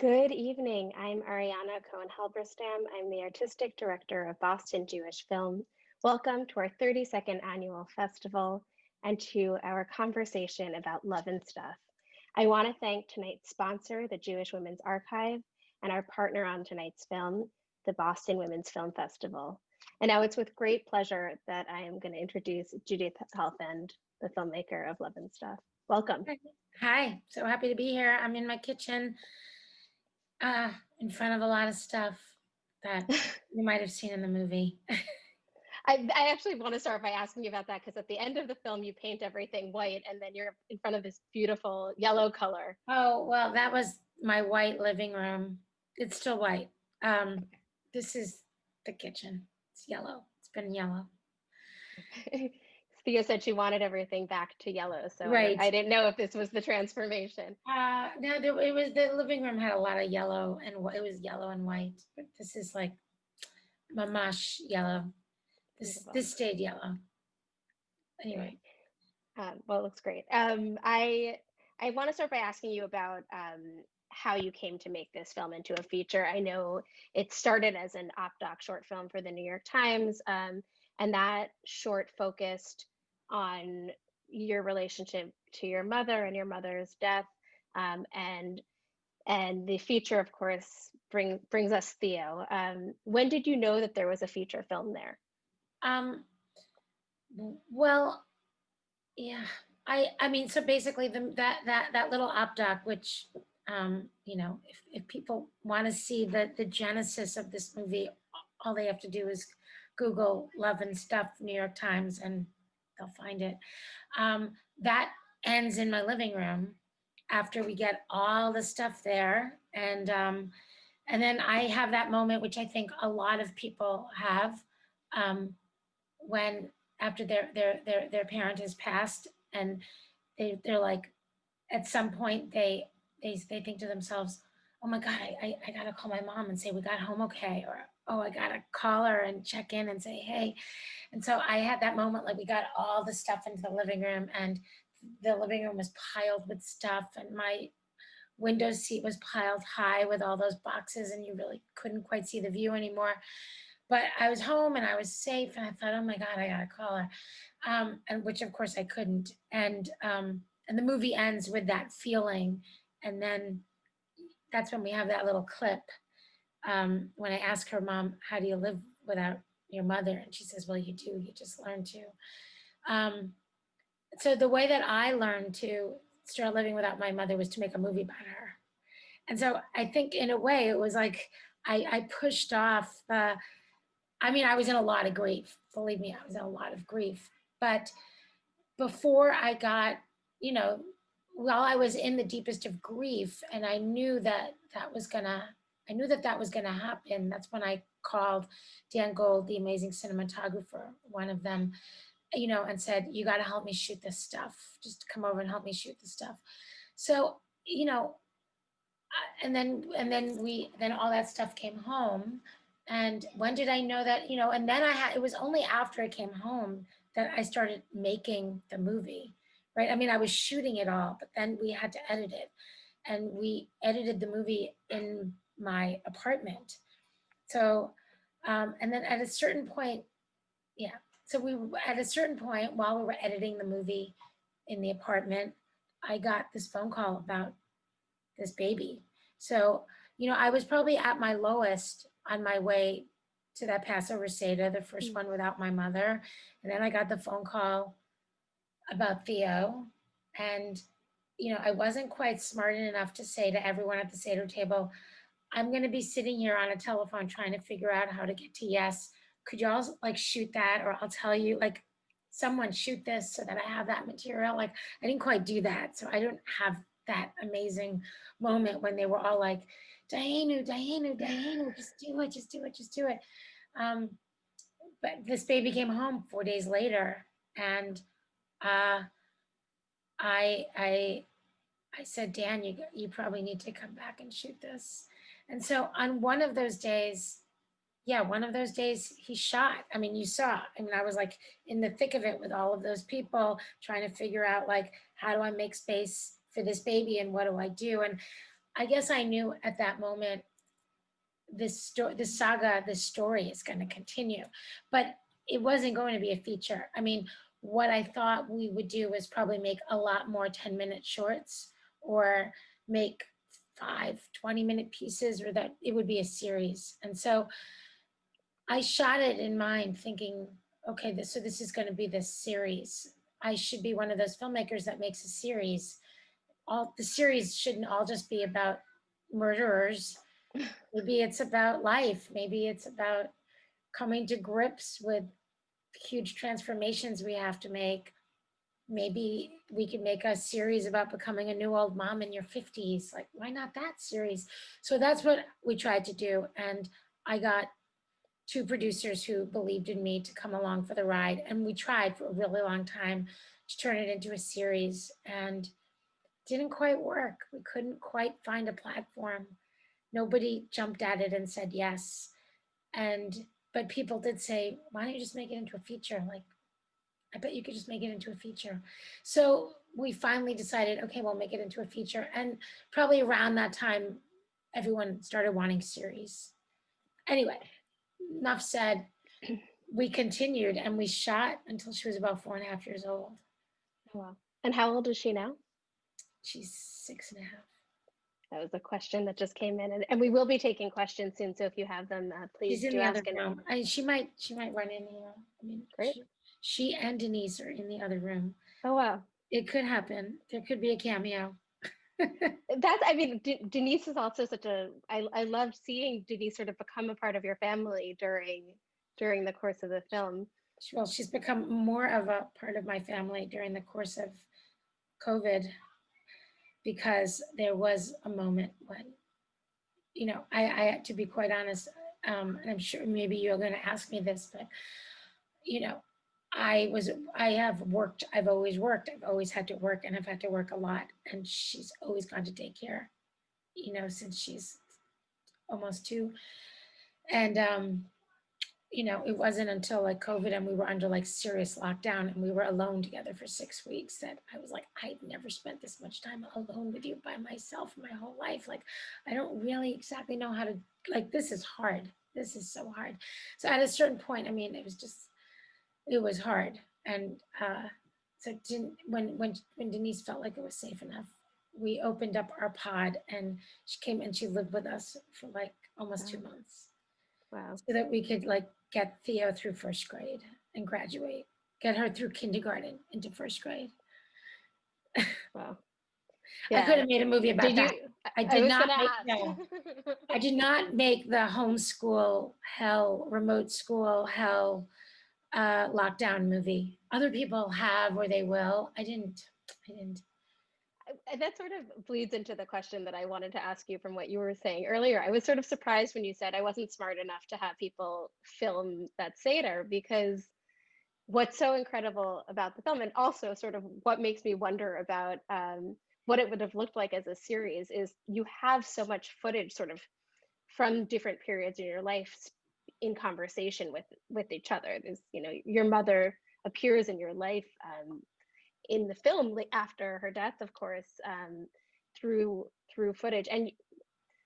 Good evening. I'm Ariana Cohen Halberstam. I'm the artistic director of Boston Jewish Film. Welcome to our 32nd annual festival and to our conversation about love and stuff. I want to thank tonight's sponsor, the Jewish Women's Archive, and our partner on tonight's film, the Boston Women's Film Festival. And now it's with great pleasure that I am going to introduce Judith Helfand, the filmmaker of Love and Stuff. Welcome. Hi, so happy to be here. I'm in my kitchen uh, in front of a lot of stuff that you might have seen in the movie. I, I, actually want to start by asking you about that because at the end of the film, you paint everything white and then you're in front of this beautiful yellow color. Oh, well, that was my white living room. It's still white. Um, this is the kitchen. It's yellow. It's been yellow. Thea said she wanted everything back to yellow, so right. I, I didn't know if this was the transformation. Uh, no, there, it was the living room had a lot of yellow and it was yellow and white, but this is like mamash yellow. This Beautiful. this stayed yellow. Anyway. Um, well, it looks great. Um, I I want to start by asking you about um, how you came to make this film into a feature. I know it started as an op doc short film for the New York Times, um, and that short focused on your relationship to your mother and your mother's death um, and and the feature of course bring, brings us theo. Um, when did you know that there was a feature film there? Um, well yeah i i mean so basically the that that that little op doc which um, you know if, if people want to see the the genesis of this movie all they have to do is google love and stuff new york times and they'll find it. Um, that ends in my living room after we get all the stuff there. And, um, and then I have that moment, which I think a lot of people have um, when after their, their, their, their parent has passed and they, they're like, at some point they, they, they think to themselves, oh my God, I, I, gotta call my mom and say we got home okay, or oh, I gotta call her and check in and say, hey. And so I had that moment, like we got all the stuff into the living room and the living room was piled with stuff and my window seat was piled high with all those boxes and you really couldn't quite see the view anymore. But I was home and I was safe and I thought, oh my God, I gotta call her. Um, and which of course I couldn't. And, um, and the movie ends with that feeling. And then that's when we have that little clip um, when I ask her, mom, how do you live without your mother? And she says, well, you do, you just learn to. Um, so the way that I learned to start living without my mother was to make a movie about her. And so I think in a way it was like, I, I pushed off, uh, I mean, I was in a lot of grief, believe me, I was in a lot of grief. But before I got, you know, while I was in the deepest of grief and I knew that that was gonna I knew that that was going to happen. That's when I called Dan Gold, the amazing cinematographer, one of them, you know, and said, you got to help me shoot this stuff. Just come over and help me shoot this stuff. So, you know, and then, and then we, then all that stuff came home. And when did I know that, you know, and then I had, it was only after I came home that I started making the movie, right? I mean, I was shooting it all, but then we had to edit it. And we edited the movie in my apartment. So, um, and then at a certain point, yeah. So we, at a certain point while we were editing the movie in the apartment, I got this phone call about this baby. So, you know, I was probably at my lowest on my way to that Passover Seder, the first mm. one without my mother. And then I got the phone call about Theo. And, you know, I wasn't quite smart enough to say to everyone at the Seder table, I'm going to be sitting here on a telephone trying to figure out how to get to yes. Could y'all like shoot that or I'll tell you like someone shoot this so that I have that material. Like I didn't quite do that. So I don't have that amazing moment when they were all like, Dayenu, Dayenu, Dayenu, just do it, just do it, just do it. Um, but this baby came home four days later and uh, I, I, I said, Dan, you, you probably need to come back and shoot this. And so on one of those days, yeah, one of those days he shot. I mean, you saw, I mean, I was like in the thick of it with all of those people trying to figure out like, how do I make space for this baby and what do I do? And I guess I knew at that moment this story, this saga, this story is going to continue, but it wasn't going to be a feature. I mean, what I thought we would do was probably make a lot more 10 minute shorts or make five 20 minute pieces or that it would be a series. And so I shot it in mind thinking, okay, this, so this is going to be this series. I should be one of those filmmakers that makes a series. All the series shouldn't all just be about murderers. Maybe it's about life. Maybe it's about coming to grips with huge transformations we have to make. Maybe we could make a series about becoming a new old mom in your 50s. Like, why not that series? So that's what we tried to do. And I got two producers who believed in me to come along for the ride. And we tried for a really long time to turn it into a series and didn't quite work. We couldn't quite find a platform. Nobody jumped at it and said yes. And, but people did say, why don't you just make it into a feature? Like, I bet you could just make it into a feature. So we finally decided, okay, we'll make it into a feature. And probably around that time, everyone started wanting series. Anyway, enough said, we continued and we shot until she was about four and a half years old. Oh, wow. And how old is she now? She's six and a half. That was a question that just came in, and, and we will be taking questions soon. So if you have them, uh, please She's in do the ask. other and- room. I, she might, she might run in here. I mean, Great. She, she and Denise are in the other room. Oh wow, It could happen. There could be a cameo. that's. I mean, De- Denise is also such a. I I loved seeing Denise sort of become a part of your family during during the course of the film. Well, she's become more of a part of my family during the course of COVID because there was a moment when, you know, I, I to be quite honest, um, and I'm sure maybe you're going to ask me this, but, you know, I was, I have worked, I've always worked, I've always had to work and I've had to work a lot and she's always gone to daycare, you know, since she's almost two. And, um, you know, it wasn't until like COVID and we were under like serious lockdown and we were alone together for six weeks that I was like, I've never spent this much time alone with you by myself my whole life. Like, I don't really exactly know how to, like, this is hard. This is so hard. So at a certain point, I mean, it was just, it was hard. And uh, so didn't, when, when, when Denise felt like it was safe enough, we opened up our pod and she came and she lived with us for like almost two months Wow. so that we could like get Theo through first grade and graduate, get her through kindergarten into first grade. Wow. I could have made a movie about Did that. you? I did was not make, no, I did not make the homeschool hell, remote school hell uh, lockdown movie. Other people have or they will. I didn't. I didn't. That sort of bleeds into the question that I wanted to ask you from what you were saying earlier. I was sort of surprised when you said I wasn't smart enough to have people film that Seder because what's so incredible about the film and also sort of what makes me wonder about um, what it would have looked like as a series is you have so much footage sort of from different periods in your life in conversation with with each other. There's you know your mother appears in your life um, in the film after her death of course um, through through footage. And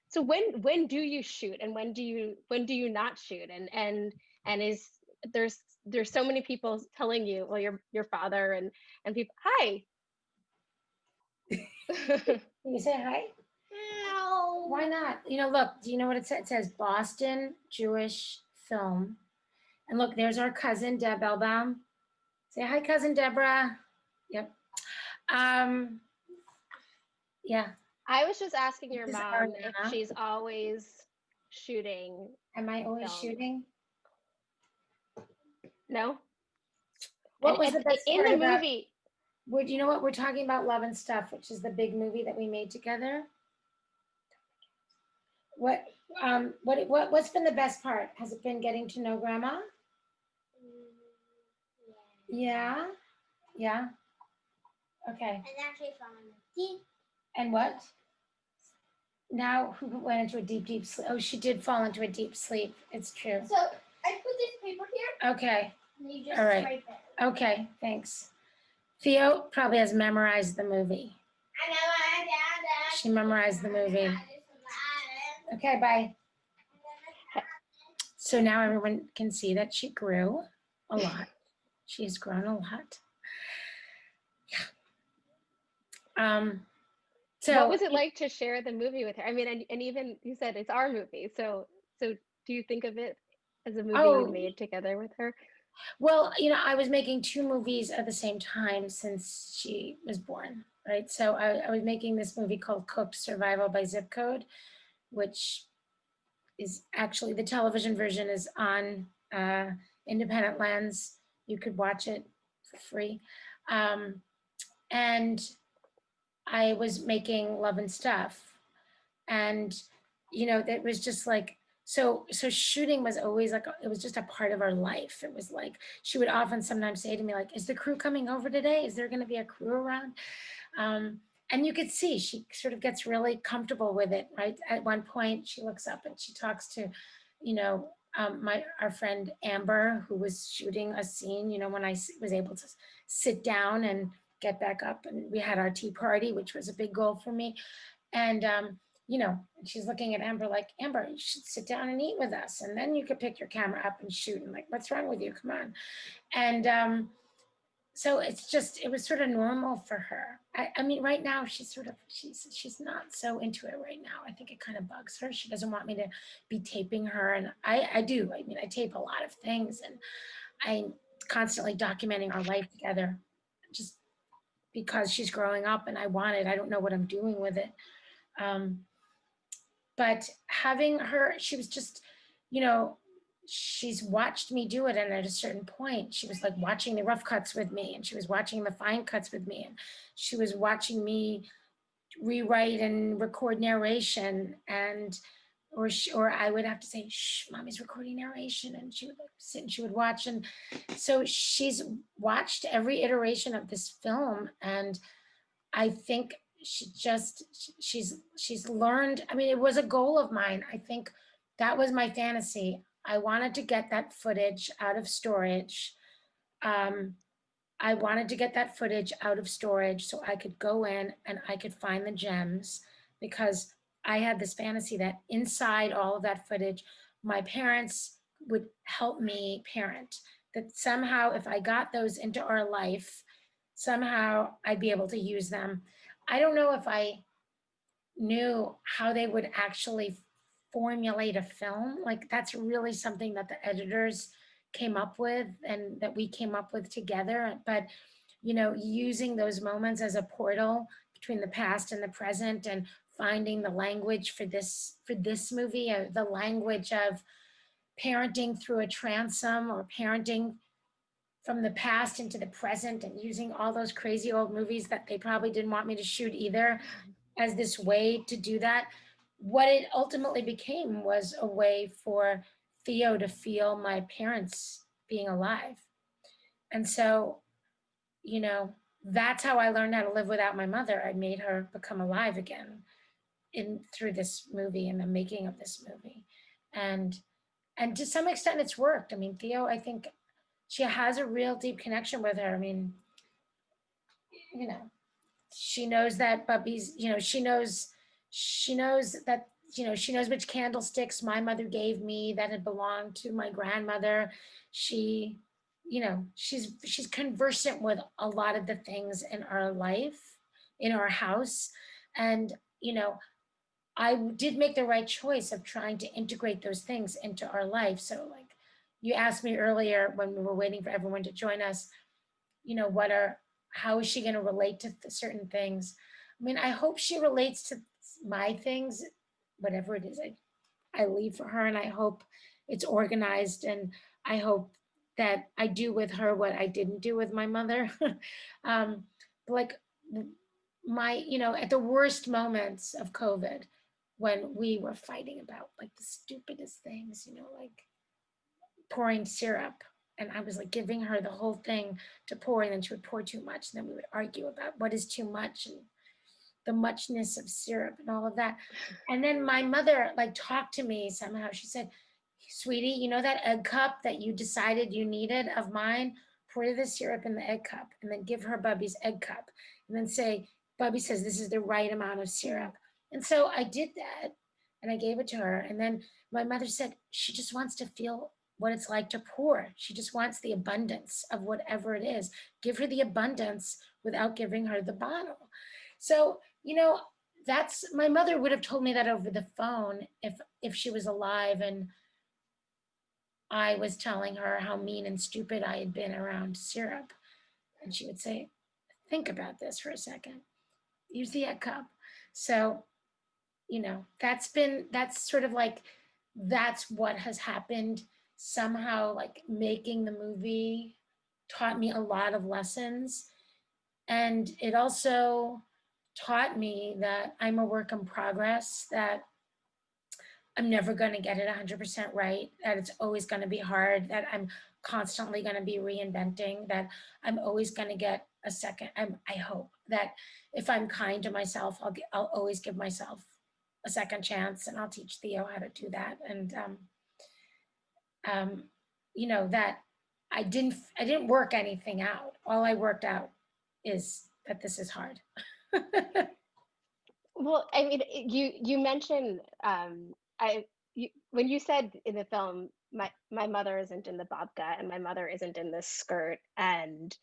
so when when do you shoot? And when do you when do you not shoot? And and and is there's there's so many people telling you well your your father and and people hi. Can you say hi? No. Why not? You know, look, do you know what it says? It says Boston Jewish Film. And look, there's our cousin, Deb Elbaum. Say hi, cousin Deborah. Yep. Um, yeah. i was just asking your This mom if she's always shooting Am I always Film. shooting? no What was the and best in the about- movie Would you know what we're talking about? Love and Stuff, which is the big movie that we made together. What um what what what's been the best part? Has it been getting to know grandma? Yeah. Yeah. Okay. And actually falling asleep. And what? Now who went into a deep, deep sleep? Oh, she did fall into a deep sleep. It's true. So I put this paper here, Okay. and you just All right. it. Okay. Thanks. Theo probably has memorized the movie. I know I She memorized the movie. Okay, bye. So now everyone can see that she grew a lot. She has grown a lot. Yeah. Um, so what was it like to share the movie with her? I mean, and, and even you said it's our movie. So, so do you think of it as a movie Oh. you made together with her? Well, you know, I was making two movies at the same time since she was born, right? So I, I was making this movie called Cooked Survival by Zip Code, which is actually the television version is on uh, Independent Lens. You could watch it for free. Um, and I was making Love and Stuff. And, you know, that was just like, so so shooting was always like it was just a part of our life it was like she would often sometimes say to me like is the crew coming over today is there going to be a crew around um and you could see she sort of gets really comfortable with it right at one point she looks up and she talks to you know um, my our friend amber who was shooting a scene you know when I was able to sit down and get back up and we had our tea party which was a big goal for me and um you know, she's looking at Amber like, Amber, you should sit down and eat with us. And then you could pick your camera up and shoot. And like, what's wrong with you? Come on. And um, so it's just, it was sort of normal for her. I, I mean, right now she's sort of, she's, she's not so into it right now. I think it kind of bugs her. She doesn't want me to be taping her. And I, I do, I mean, I tape a lot of things and I'm constantly documenting our life together just because she's growing up and I want it. I don't know what I'm doing with it. Um, but having her, she was just, you know, she's watched me do it. And at a certain point, she was like watching the rough cuts with me and she was watching the fine cuts with me. And she was watching me rewrite and record narration and or she, or I would have to say, shh, mommy's recording narration. And she would like sit and she would watch. And so she's watched every iteration of this film. And I think she just she's she's learned i mean it was a goal of mine i think that was my fantasy i wanted to get that footage out of storage. Um i wanted to get that footage out of storage so i could go in and i could find the gems because i had this fantasy that inside all of that footage my parents would help me parent that somehow if i got those into our life somehow i'd be able to use them. I don't know if I knew how they would actually formulate a film. Like that's really something that the editors came up with and that we came up with together. But, you know, using those moments as a portal between the past and the present and finding the language for this for this movie, uh, the language of parenting through a transom or parenting from the past into the present and using all those crazy old movies that they probably didn't want me to shoot either as this way to do that. What it ultimately became was a way for Theo to feel my parents being alive. And so, you know, that's how I learned how to live without my mother. I made her become alive again in through this movie and the making of this movie. And and to some extent it's worked. I mean, Theo, I think she has a real deep connection with her. I mean, you know, she knows that Bubby's, you know, she knows, she knows that, you know, she knows which candlesticks my mother gave me that had belonged to my grandmother. She, you know, she's, she's conversant with a lot of the things in our life, in our house. And, you know, I did make the right choice of trying to integrate those things into our life. So like, you asked me earlier when we were waiting for everyone to join us, you know, what are, how is she going to relate to certain things? I mean, I hope she relates to my things, whatever it is I, I leave for her, and I hope it's organized, and I hope that I do with her what I didn't do with my mother. um, like my, you know, at the worst moments of COVID, when we were fighting about like the stupidest things, you know, like pouring syrup and I was like giving her the whole thing to pour and then she would pour too much and then we would argue about what is too much and the muchness of syrup and all of that. And then my mother like talked to me somehow. She said, sweetie, you know that egg cup that you decided you needed of mine? Pour the syrup in the egg cup and then give her Bubby's egg cup and then say, Bubby says this is the right amount of syrup. And so I did that and I gave it to her. And then my mother said, she just wants to feel what it's like to pour. She just wants the abundance of whatever it is. Give her the abundance without giving her the bottle. So, you know, that's my mother would have told me that over the phone if if she was alive and I was telling her how mean and stupid I had been around syrup. And she would say, think about this for a second. Use the egg cup. So, you know, that's been, that's sort of like, that's what has happened. Somehow like making the movie taught me a lot of lessons. And it also taught me that I'm a work in progress, that I'm never going to get it 100% right, that it's always going to be hard, that I'm constantly going to be reinventing, that I'm always going to get a second. I'm, I hope that if I'm kind to myself, I'll, get, I'll always give myself a second chance and I'll teach Theo how to do that. And, um, um, you know, that I didn't, I didn't work anything out. All I worked out is that this is hard. Well, I mean, you you mentioned um, I you, when you said in the film, my my mother isn't in the babka and my mother isn't in this skirt, and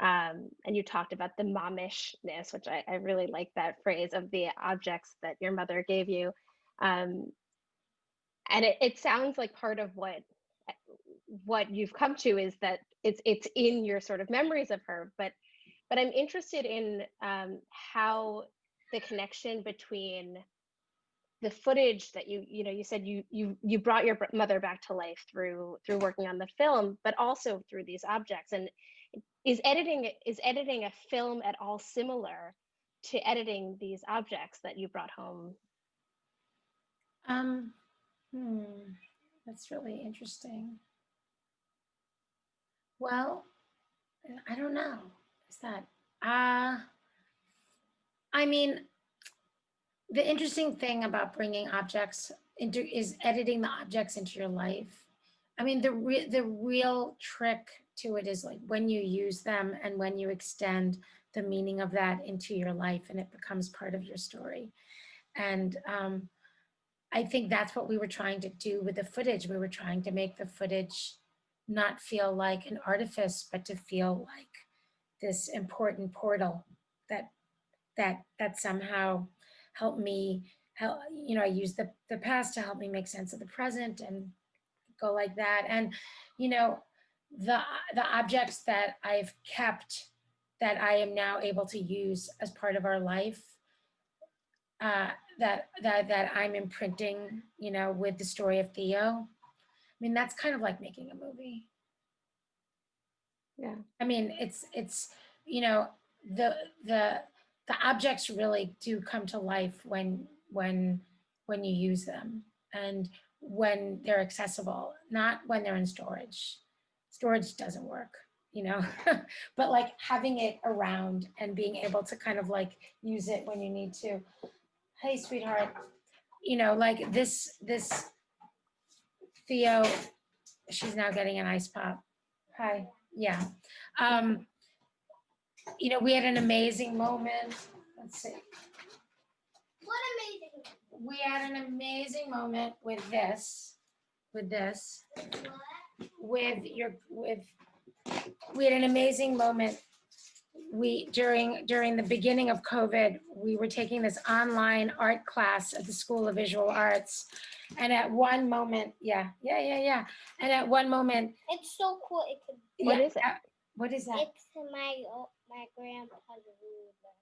um, and you talked about the momishness, which I, I really like that phrase of the objects that your mother gave you, um, and it, it sounds like part of what what you've come to is that it's it's in your sort of memories of her, but but I'm interested in um, how the connection between the footage that you you know you said you you you brought your mother back to life through through working on the film but also through these objects and is editing is editing a film at all similar to editing these objects that you brought home Um, hmm, that's really interesting. Well, I don't know. That, uh, I mean, the interesting thing about bringing objects into is editing the objects into your life. I mean, the re the real trick to it is like when you use them and when you extend the meaning of that into your life and it becomes part of your story. And um, I think that's what we were trying to do with the footage. We were trying to make the footage not feel like an artifice, but to feel like this important portal that that that somehow helped me help you know i use the the past to help me make sense of the present and go like that. And you know the the objects that i've kept that i am now able to use as part of our life uh that that that i'm imprinting you know with the story of theo i mean that's kind of like making a movie yeah I mean, it's, it's, you know, the, the, the objects really do come to life when, when, when you use them and when they're accessible, not when they're in storage. Storage doesn't work, you know, but like having it around and being able to kind of like use it when you need to. Hey, sweetheart, you know, like this, this Theo, she's now getting an ice pop. Hi, yeah. Um, you know, we had an amazing moment. Let's see. What amazing. We had an amazing moment with this, with this, What? with your, with, we had an amazing moment. We, during, during the beginning of COVID, we were taking this online art class at the School of Visual Arts. And at one moment, yeah, yeah, yeah, yeah. And at one moment, It's so cool. It could, What yeah, is it? uh, What is that? it's my o- my grandpa's ruler.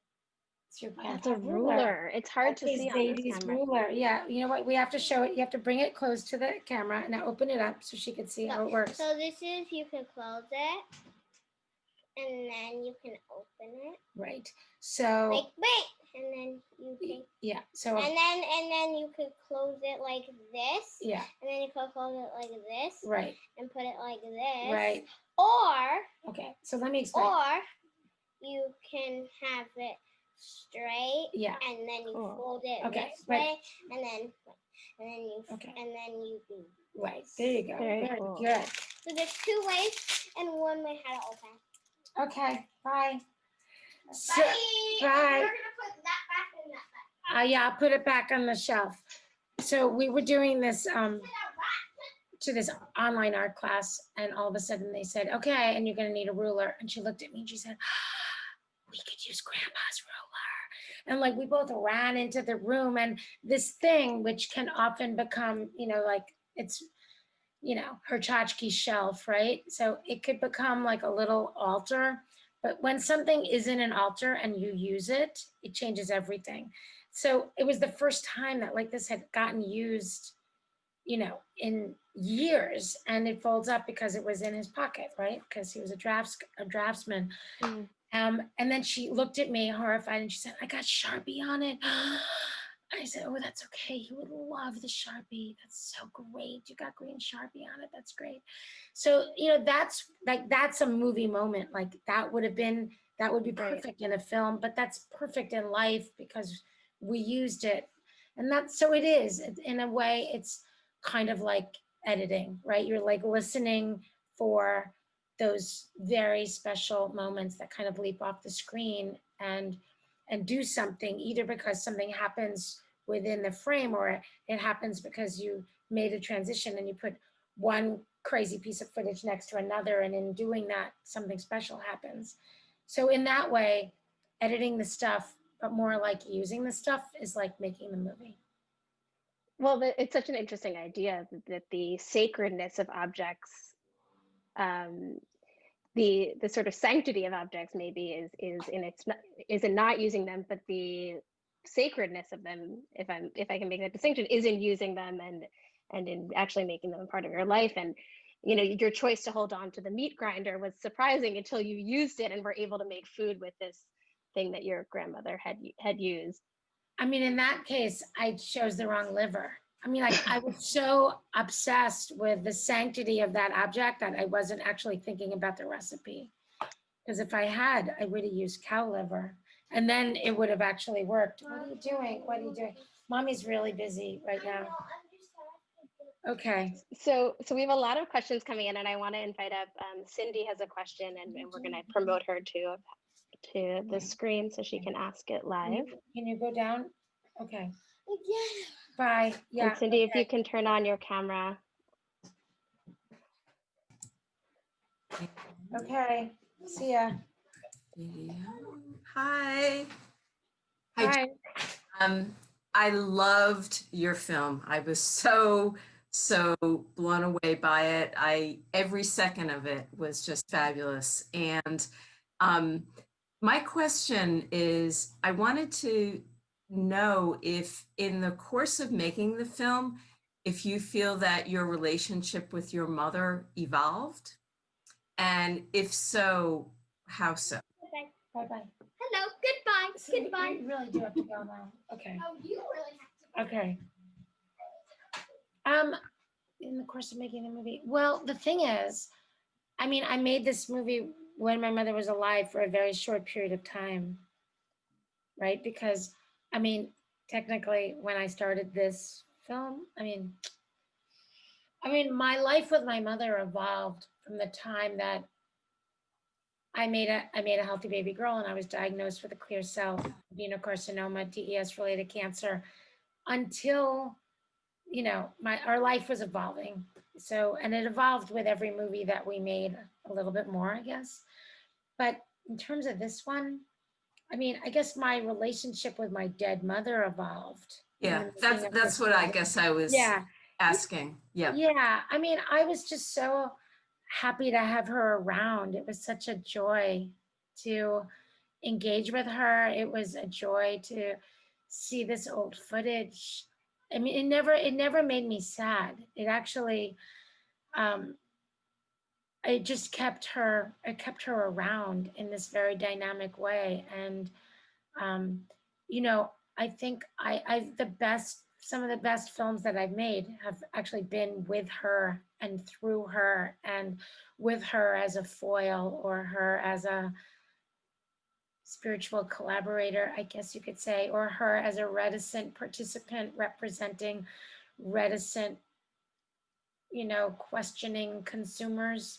It's your that's a grandpa's ruler it's hard That's to his see on this baby's camera ruler. Yeah, you know what? We have to show it. You have to bring it close to the camera and now open it up so she can see how it works. So this is you can close it, and then you can open it Right. So, like wait, and then you can, yeah. So, and then and then you could close it like this, yeah. and then you could close it like this, Right. and put it like this, Right. Or Okay. So let me explain. or you can have it straight Yeah. and then you Cool. fold it Okay, this right. way and then and then you Okay. and then you do Right. There you go. Very Very cool. good. so there's two ways and one way how to open Okay. Bye. So, Bye. bye. We're gonna put that back and that back. Uh, yeah, I'll put it back on the shelf. So we were doing this um, to this online art class, and all of a sudden they said, "Okay, and you're going to need a ruler." And she looked at me and she said, "We could use Grandpa's ruler." And like we both ran into the room, and this thing, which can often become, you know, like it's, you know, her tchotchke shelf, right? So it could become like a little altar. But when something isn't an altar and you use it, it changes everything. So it was the first time that like this had gotten used, you know, in years and it folds up because it was in his pocket, right? Because he was a drafts a draftsman. Mm. Um, and then she looked at me horrified and she said, I got Sharpie on it. I said, oh, that's okay. He would love the Sharpie. That's so great. You got green Sharpie on it. That's great. So, you know, that's like, that's a movie moment. Like that would have been, that would be Right. perfect in a film, but that's perfect in life because we used it. And that's, so it is, in a way, it's kind of like editing, right? You're like listening for those very special moments that kind of leap off the screen and and do something either because something happens within the frame or it happens because you made a transition and you put one crazy piece of footage next to another and in doing that something special happens. So in that way editing the stuff but more like using the stuff is like making the movie. Well, it's such an interesting idea that, the sacredness of objects, um, the the sort of sanctity of objects, maybe is is in its is in not using them, but the sacredness of them, if I'm if I can make that distinction, is in using them and and in actually making them a part of your life. And you know, your choice to hold on to the meat grinder was surprising until you used it and were able to make food with this thing that your grandmother had had used. I mean, in that case, I chose the wrong liver. I mean, like I was so obsessed with the sanctity of that object that I wasn't actually thinking about the recipe. Because if I had, I would have used cow liver and then it would have actually worked. What are you doing? What are you doing? Mommy's really busy right now. Okay. So, so we have a lot of questions coming in, and I want to invite up um, Cindy has a question, and, and we're going to promote her to to the screen so she can ask it live. Can you go down? Okay. Yeah. Bye. Yeah. and Cindy, if you can turn on your camera. Okay. See ya. Video. Hi. Hi. Bye. Um, I loved your film. I was so, so blown away by it. I every second of it was just fabulous. And um, my question is, I wanted to know if in the course of making the film, if you feel that your relationship with your mother evolved, and if so, how so? Bye bye. Hello. Goodbye. So Goodbye. You really do have to go now. Okay. Oh, you really have to. Okay. Um, in the course of making the movie, well, the thing is, I mean, I made this movie when my mother was alive for a very short period of time. Right? Because, I mean, technically, when I started this film, I mean, I mean, my life with my mother evolved from the time that I made a I made a healthy baby girl and I was diagnosed with a clear cell adenocarcinoma, DES related cancer until you know my our life was evolving. So and it evolved with every movie that we made a little bit more, I guess. But in terms of this one, I mean, I guess my relationship with my dead mother evolved. Yeah, that's that's what I guess I was Yeah, asking. Yeah. yeah, I mean, I was just so happy to have her around. It was such a joy to engage with her. It was a joy to see this old footage. I mean, it never it never made me sad. It actually um it just kept her it kept her around in this very dynamic way. And um you know i think i i the best some of the best films that i've made have actually been with her and through her and with her as a foil or her as a spiritual collaborator i guess you could say or her as a reticent participant representing reticent you know questioning consumers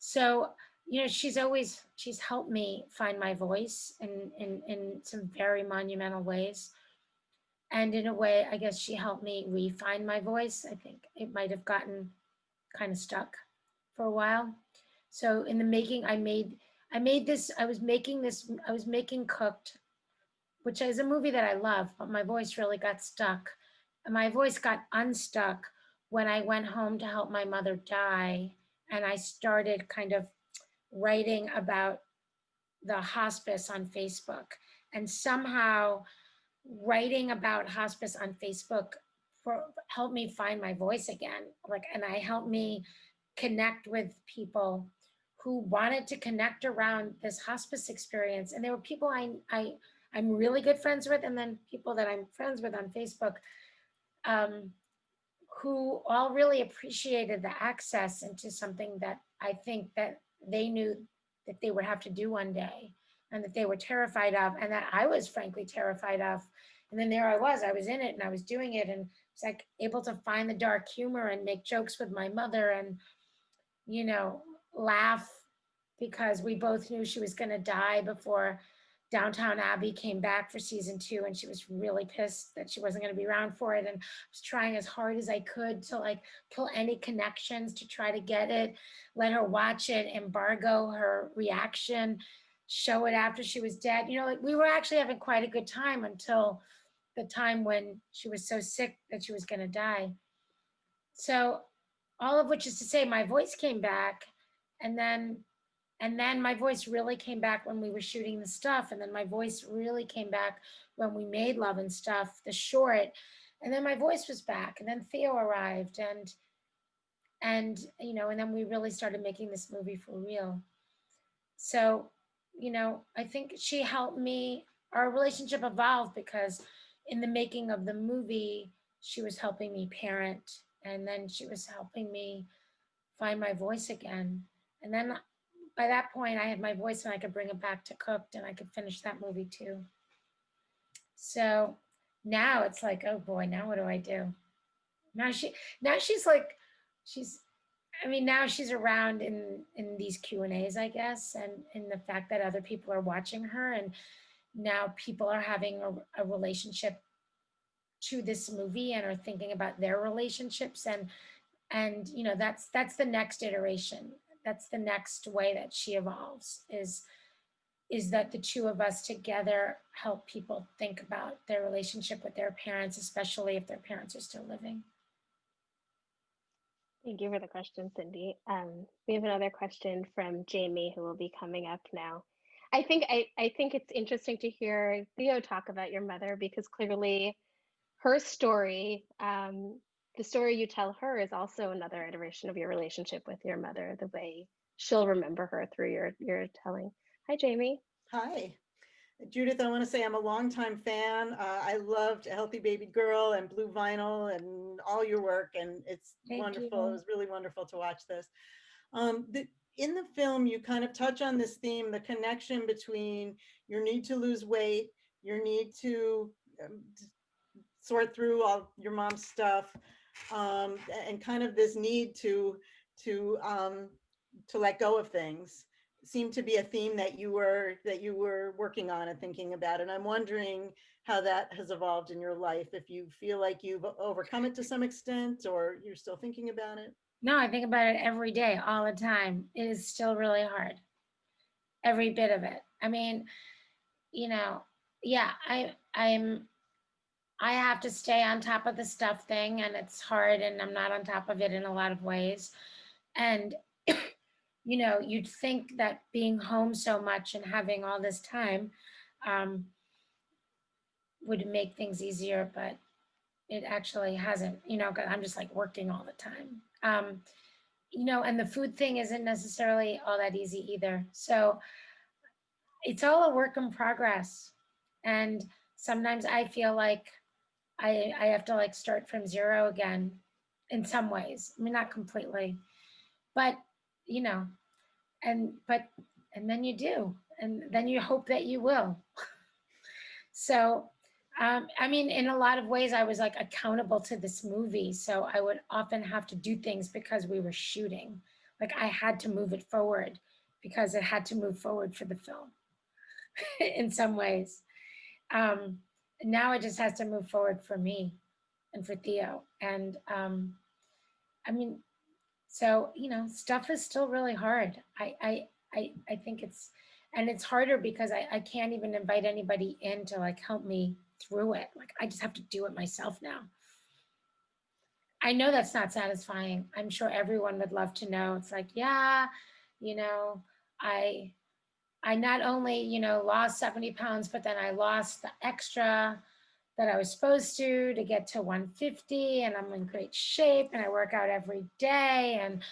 so you know she's always she's helped me find my voice in in in some very monumental ways And in a way, I guess she helped me refine my voice. I think it might have gotten kind of stuck for a while. So in the making, I made, I made this, I was making this, I was making Cooked, which is a movie that I love, but my voice really got stuck. And my voice got unstuck when I went home to help my mother die. And I started kind of writing about the hospice on Facebook. And somehow writing about hospice on Facebook for helped me find my voice again. Like, and I helped me connect with people who wanted to connect around this hospice experience. And there were people I, I, I'm really good friends with, and then people that I'm friends with on Facebook, um, who all really appreciated the access into something that I think that they knew that they would have to do one day and that they were terrified of and that I was frankly terrified of. And then there I was, I was in it and I was doing it and it's like able to find the dark humor and make jokes with my mother and, you know, laugh because we both knew she was gonna die before Downton Abbey came back for season two and she was really pissed that she wasn't going to be around for it. And I was trying as hard as I could to like pull any connections to try to get it, let her watch it, embargo her reaction, show it after she was dead. You know, like we were actually having quite a good time until the time when she was so sick that she was going to die. So all of which is to say my voice came back and then and then my voice really came back when we were shooting the stuff. And then my voice really came back when we made Love and Stuff, the short. And then my voice was back. And then Theo arrived and and you know, and then we really started making this movie for real. So, you know, I think she helped me, our relationship evolved because in the making of the movie, she was helping me parent and then she was helping me find my voice again. And then by that point, I had my voice and I could bring it back to cooked and I could finish that movie too. So now it's like, oh boy, now what do I do? Now she, now she's like, she's, I mean, now she's around in in these Q and A's, I guess, and in the fact that other people are watching her, and now people are having a, a relationship to this movie and are thinking about their relationships, and and you know that's that's the next iteration that's the next way that she evolves is is that the two of us together help people think about their relationship with their parents, especially if their parents are still living. Thank you for the question, Cindy. Um, we have another question from Jamie who will be coming up now. I think I, I think it's interesting to hear Theo talk about your mother because clearly her story um, the story you tell her is also another iteration of your relationship with your mother, the way she'll remember her through your your telling. Hi, Jamie. Hi. Judith, I want to say I'm a longtime fan. Uh, I loved Healthy Baby Girl and Blue Vinyl and all your work, and it's Thank wonderful. you. It was really wonderful to watch this. Um, the, in the film, you kind of touch on this theme, the connection between your need to lose weight, your need to um, sort through all your mom's stuff, um, and kind of this need to to um, to let go of things seemed to be a theme that you were that you were working on and thinking about and i'm wondering how that has evolved in your life if you feel like you've overcome it to some extent or you're still thinking about it No, I think about it every day, all the time. It is still really hard. Every bit of it. I mean, you know, yeah, I I'm I have to stay on top of the stuff thing and it's hard and I'm not on top of it in a lot of ways. And you know, you'd think that being home so much and having all this time um, would make things easier, but it actually hasn't, you know, because I'm just like working all the time. Um, you know, and the food thing isn't necessarily all that easy either. So it's all a work in progress. And sometimes I feel like I, I have to like start from zero again in some ways. I mean, not completely, but you know, and, but, and then you do, and then you hope that you will. so um, I mean, in a lot of ways, I was like accountable to this movie. So I would often have to do things because we were shooting. Like I had to move it forward because it had to move forward for the film in some ways. Um, now it just has to move forward for me and for Theo. And um, I mean, so you know, stuff is still really hard. I I I, I think it's and it's harder because I, I can't even invite anybody in to like help me through it. Like I just have to do it myself now. I know that's not satisfying. I'm sure everyone would love to know. It's like, yeah, you know, I I not only, you know, lost 70 pounds, but then I lost the extra that I was supposed to to get to 150 and I'm in great shape and I work out every day and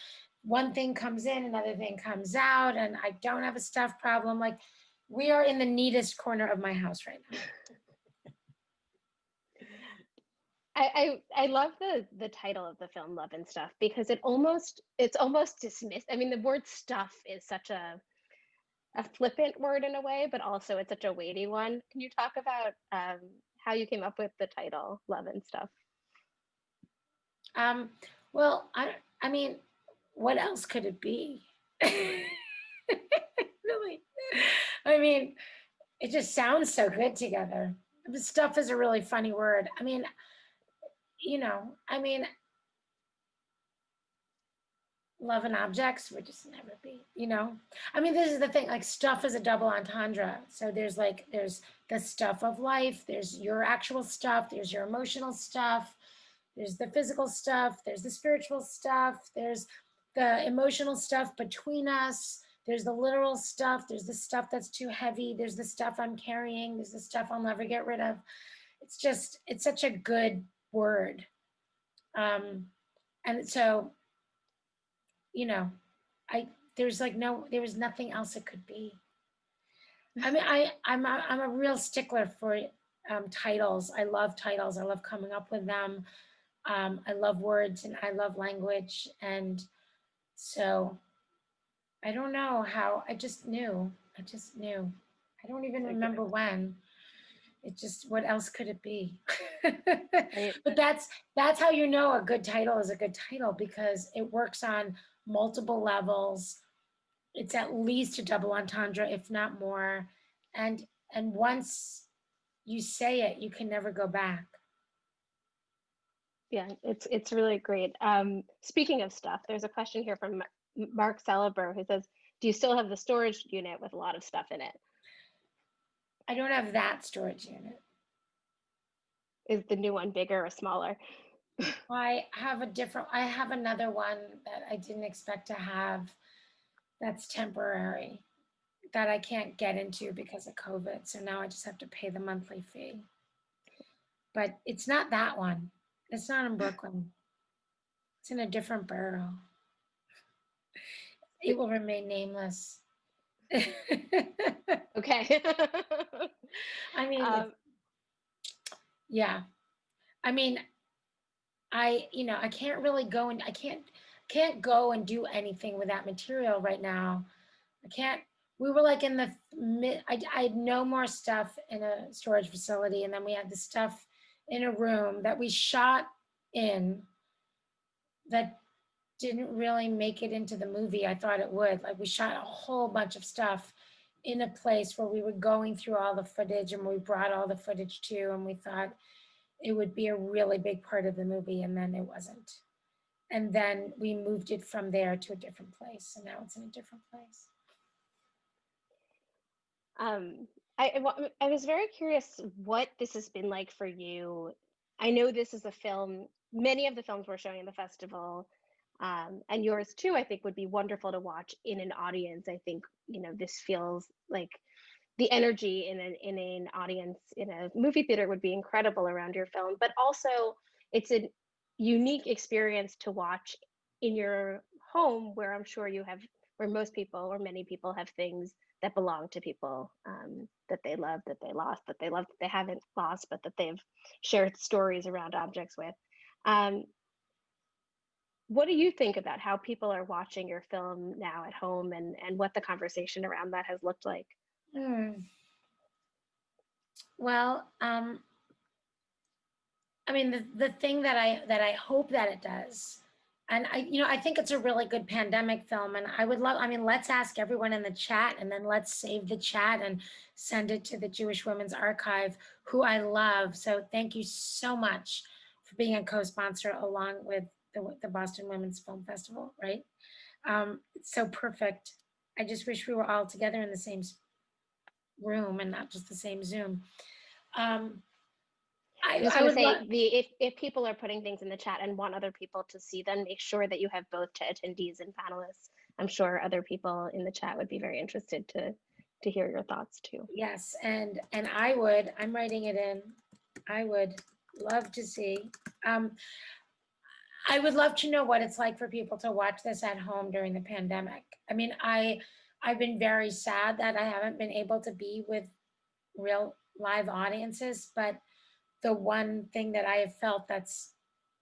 one thing comes in, another thing comes out and I don't have a stuff problem. Like we are in the neatest corner of my house right now. I, I I love the the title of the film Love and Stuff because it almost it's almost dismissed. I mean the word stuff is such a a flippant word in a way, but also it's such a weighty one. Can you talk about um, how you came up with the title Love and Stuff? Um, well, I I mean, what else could it be? really? I mean, it just sounds so good together. Stuff is a really funny word. I mean, you know, I mean, love and objects would just never be, you know? I mean, this is the thing, like stuff is a double entendre. So there's like, there's the stuff of life, there's your actual stuff, there's your emotional stuff, there's the physical stuff, there's the spiritual stuff, there's the emotional stuff between us, there's the literal stuff, there's the stuff that's too heavy, there's the stuff I'm carrying, there's the stuff I'll never get rid of. It's just, it's such a good word. Um, and so, you know, I there's like no, there was nothing else it could be. I mean, I I'm a, I'm a real stickler for um, titles. I love titles. I love coming up with them. Um, I love words and I love language. And so I don't know how, I just knew, I just knew. I don't even remember when it just what else could it be but that's that's how you know a good title is a good title because it works on multiple levels. It's at least a double entendre if not more. And and once you say it you can never go back. Yeah it's it's really great. Um speaking of stuff there's a question here from mark Celeber who says do you still have the storage unit with a lot of stuff in it? I don't have that storage unit. Is the new one bigger or smaller? I have a different, I have another one that I didn't expect to have that's temporary that I can't get into because of COVID. So now I just have to pay the monthly fee. But it's not that one. It's not in Brooklyn. It's in a different borough. It will remain nameless. okay. I mean, um, yeah. I mean, I, you know, I can't really go and I can't, can't go and do anything with that material right now. I can't, we were like in the mid, I, I had no more stuff in a storage facility. And then we had the stuff in a room that we shot in that didn't really make it into the movie I thought it would. Like we shot a whole bunch of stuff in a place where we were going through all the footage and we brought all the footage to and we thought it would be a really big part of the movie and then it wasn't. And then we moved it from there to a different place and now it's in a different place. Um, I, I was very curious what this has been like for you. I know this is a film, many of the films we're showing in the festival um, and yours too i think would be wonderful to watch in an audience i think you know this feels like the energy in an in an audience in a movie theater would be incredible around your film but also it's a unique experience to watch in your home where i'm sure you have where most people or many people have things that belong to people um, that they love that they lost that they love that they haven't lost but that they've shared stories around objects with. Um, what do you think about how people are watching your film now at home and and what the conversation around that has looked like hmm. well um i mean the, the thing that i that i hope that it does and I, you know, I think it's a really good pandemic film and I would love, I mean, let's ask everyone in the chat and then let's save the chat and send it to the Jewish Women's Archive, who I love. So thank you so much for being a co-sponsor along with the, the Boston Women's Film Festival, right? Um, it's so perfect. I just wish we were all together in the same s- room and not just the same Zoom. Um, I, I was I going would say love, the if if people are putting things in the chat and want other people to see them, make sure that you have both to attendees and panelists. I'm sure other people in the chat would be very interested to to hear your thoughts too. yes, and, and I would, I'm writing it in, I would love to see. Um, I would love to know what it's like for people to watch this at home during the pandemic. I mean, I, I've been very sad that I haven't been able to be with real live audiences, but the one thing that I have felt that's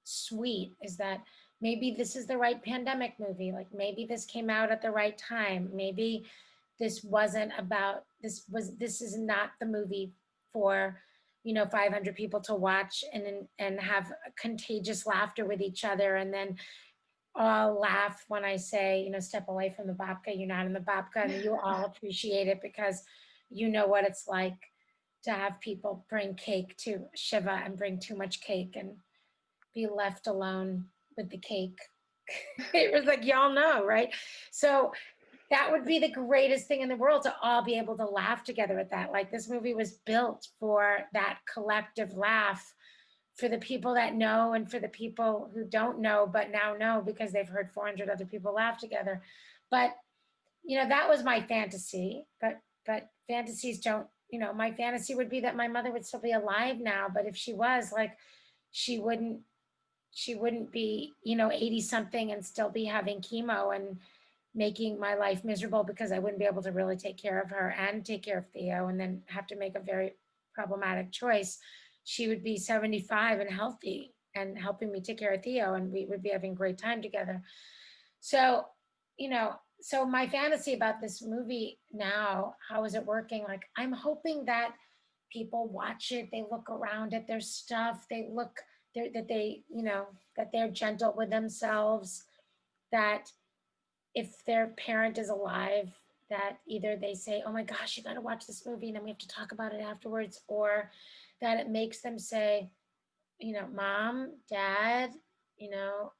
sweet is that maybe this is the right pandemic movie. Like maybe this came out at the right time. Maybe this wasn't about this was this is not the movie for you know 500 people to watch and and- have contagious laughter with each other and then all laugh when I say you know step away from the babka you're not in the babka and you all appreciate it because you know what it's like to have people bring cake to Shiva and bring too much cake and be left alone with the cake. it was like, y'all know, right? So that would be the greatest thing in the world to all be able to laugh together at that. Like this movie was built for that collective laugh for the people that know and for the people who don't know but now know because they've heard 400 other people laugh together. But you know, that was my fantasy, but but fantasies don't, you know, my fantasy would be that my mother would still be alive now, but if she was like she wouldn't she wouldn't be, you know, 80 something and still be having chemo and making my life miserable because I wouldn't be able to really take care of her and take care of Theo and then have to make a very problematic choice. She would be 75 and healthy and helping me take care of Theo and we would be having great time together. So, you know, so my fantasy about this movie now, how is it working? Like, I'm hoping that people watch it, they look around at their stuff, they look, that they, you know, that they're gentle with themselves, that if their parent is alive, that either they say, oh my gosh, you gotta watch this movie and then we have to talk about it afterwards, or that it makes them say, you know, mom, dad, you know,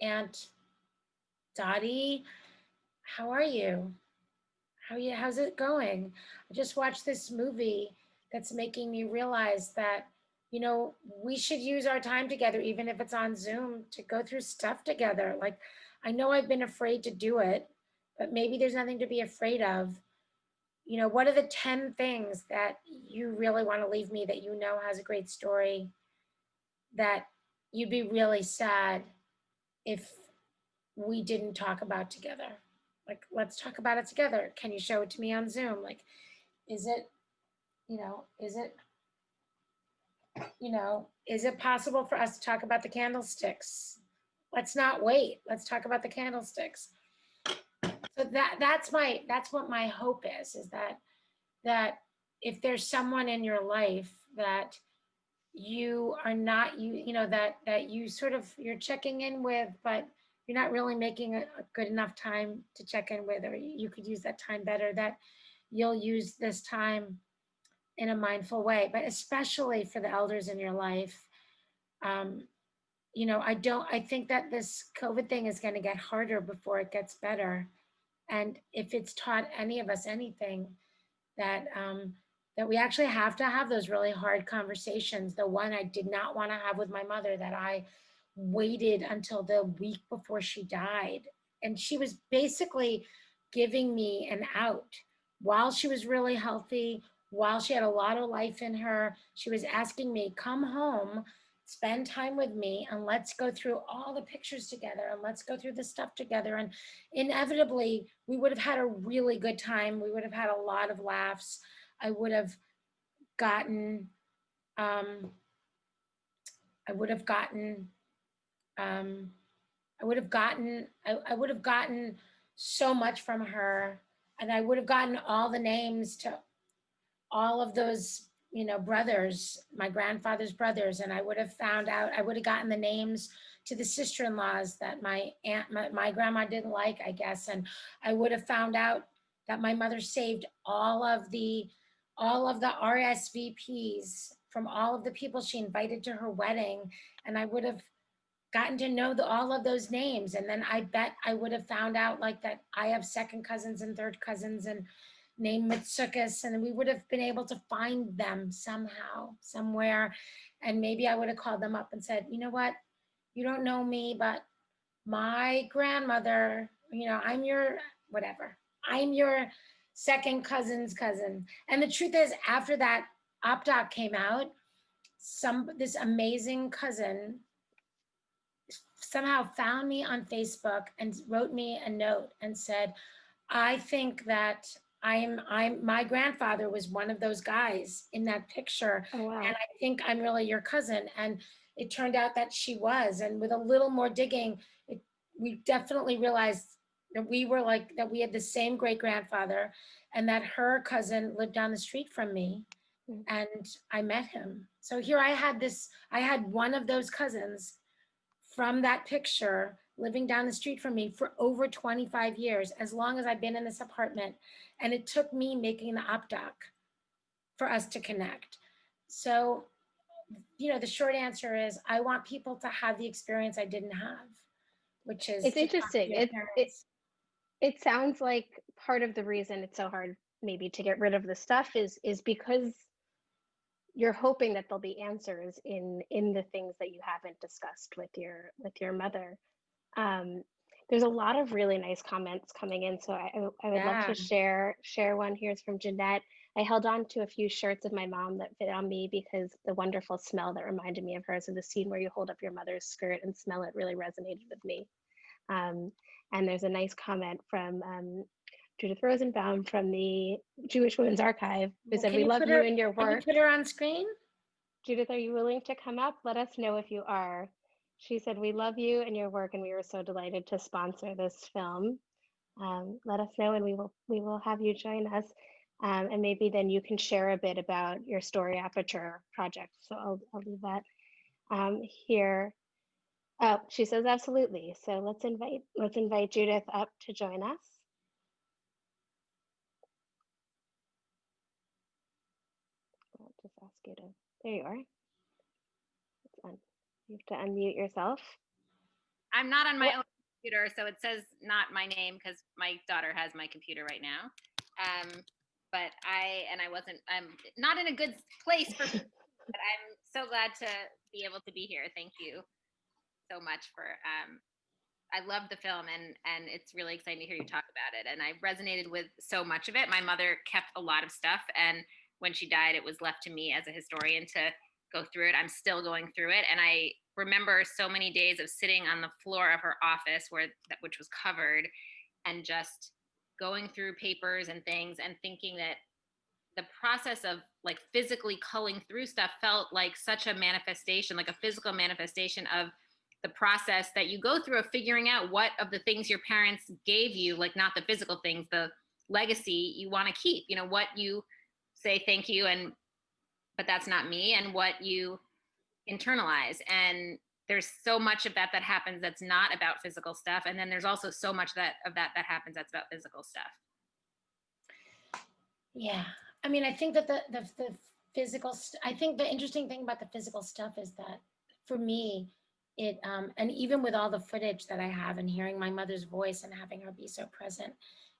aunt Dottie, how are you? How are you, how's it going? I just watched this movie that's making me realize that, you know, we should use our time together, even if it's on Zoom, to go through stuff together. Like, I know I've been afraid to do it, but maybe there's nothing to be afraid of. You know, what are the 10 things that you really want to leave me that you know has a great story that you'd be really sad if we didn't talk about together? Like, let's talk about it together. Can you show it to me on Zoom? Like, is it, you know, is it, you know, is it possible for us to talk about the candlesticks? Let's not wait. Let's talk about the candlesticks. So that that's my that's what my hope is is that that if there's someone in your life that you are not you you know that that you sort of you're checking in with but you're not really making a, a good enough time to check in with or you could use that time better that you'll use this time in a mindful way. But especially for the elders in your life um, you know i don't i think that this covid thing is going to get harder before it gets better and if it's taught any of us anything that um, that we actually have to have those really hard conversations. The one i did not want to have with my mother that i waited until the week before she died. And she was basically giving me an out. While she was really healthy while she had a lot of life in her she was asking me come home spend time with me and let's go through all the pictures together and let's go through the stuff together and inevitably we would have had a really good time. We would have had a lot of laughs. I would have gotten um i would have gotten um i would have gotten I, I would have gotten so much from her and i would have gotten all the names to all of those you know, brothers, my grandfather's brothers, and I would have found out, I would have gotten the names to the sister-in-laws that my aunt, my, my grandma didn't like, I guess, and I would have found out that my mother saved all of the, all of the RSVPs from all of the people she invited to her wedding, and I would have gotten to know the, all of those names, and then I bet I would have found out like that I have second cousins and third cousins and named Mitsukas, and we would have been able to find them somehow, somewhere. And maybe I would have called them up and said, you know what? You don't know me, but my grandmother, you know, I'm your whatever. I'm your second cousin's cousin. And the truth is, after that OpDoc came out, some this amazing cousin somehow found me on Facebook and wrote me a note and said, I think that I'm, I'm, my grandfather was one of those guys in that picture. Oh, wow. And I think I'm really your cousin. And it turned out that she was. And with a little more digging, it, we definitely realized that we were like, that we had the same great grandfather and that her cousin lived down the street from me. Mm. And I met him. So here I had this, I had one of those cousins from that picture living down the street from me for over 25 years, as long as I've been in this apartment. And it took me making the OpDoc for us to connect. So, you know, the short answer is I want people to have the experience I didn't have, which is It's to talk to interesting. It- it- it sounds like part of the reason it's so hard maybe to get rid of the stuff is is because you're hoping that there'll be answers in in the things that you haven't discussed with your with your mother um there's a lot of really nice comments coming in so i i would love to share share one here's from jeanette i held on to a few shirts of my mom that fit on me because the wonderful smell that reminded me of her so the scene where you hold up your mother's skirt and smell it really resonated with me um, and there's a nice comment from um, Judith Rosenbaum from the Jewish Women's Archive who Well, said, We you love put you and your work." Can you put her on screen? Judith, are you willing to come up? Let us know if you are. She said, We love you and your work, and we were so delighted to sponsor this film. Um, let us know, and we will we will have you join us. Um, and maybe then you can share a bit about your Story Aperture project. So I'll, I'll leave that um, here. Oh, she says absolutely. So let's invite let's invite Judith up to join us. I'll just ask you to. There you are. You have to unmute yourself. I'm not on my What- own computer, so it says not my name because my daughter has my computer right now. Um, but I and I wasn't. I'm not in a good place for. but I'm so glad to be able to be here. Thank you so much for. Um, I love the film and and it's really exciting to hear you talk about it. And I resonated with so much of it. My mother kept a lot of stuff, and when she died, it was left to me as a historian to go through it. I'm still going through it, and I remember so many days of sitting on the floor of her office where that which was covered and just going through papers and things and thinking that the process of like physically culling through stuff felt like such a manifestation like a physical manifestation of the process that you go through of figuring out what of the things your parents gave you like not the physical things the legacy you want to keep you know what you say thank you and but that's not me and what you internalize. And there's so much of that that happens that's not about physical stuff. And then there's also so much that of that that happens that's about physical stuff. Yeah, I mean, I think that the, the, the physical, I think the interesting thing about the physical stuff is that for me, it, um, and even with all the footage that I have and hearing my mother's voice and having her be so present